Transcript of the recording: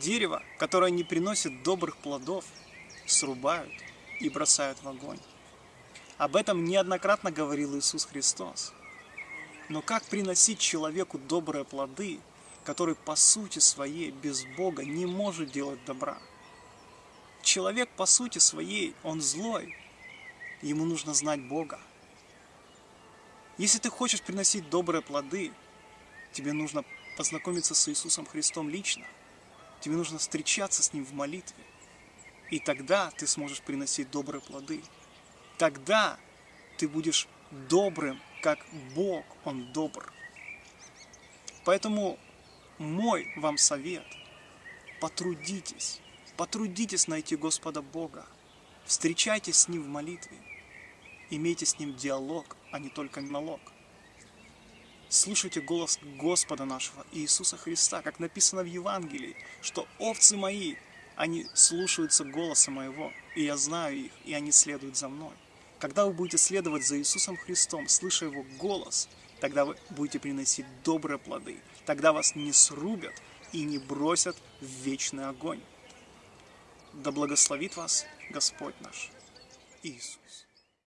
Дерево, которое не приносит добрых плодов, срубают и бросают в огонь. Об этом неоднократно говорил Иисус Христос. Но как приносить человеку добрые плоды, который по сути своей без Бога не может делать добра? Человек по сути своей, он злой, ему нужно знать Бога. Если ты хочешь приносить добрые плоды, тебе нужно познакомиться с Иисусом Христом лично. Тебе нужно встречаться с Ним в молитве. И тогда ты сможешь приносить добрые плоды. Тогда ты будешь добрым, как Бог, Он добр. Поэтому мой вам совет – потрудитесь, потрудитесь найти Господа Бога, встречайтесь с Ним в молитве, имейте с Ним диалог, а не только налог. Слушайте голос Господа нашего Иисуса Христа, как написано в Евангелии, что овцы мои, они слушаются голоса моего, и я знаю их, и они следуют за мной. Когда вы будете следовать за Иисусом Христом, слыша Его голос, тогда вы будете приносить добрые плоды. Тогда вас не срубят и не бросят в вечный огонь. Да благословит вас Господь наш Иисус.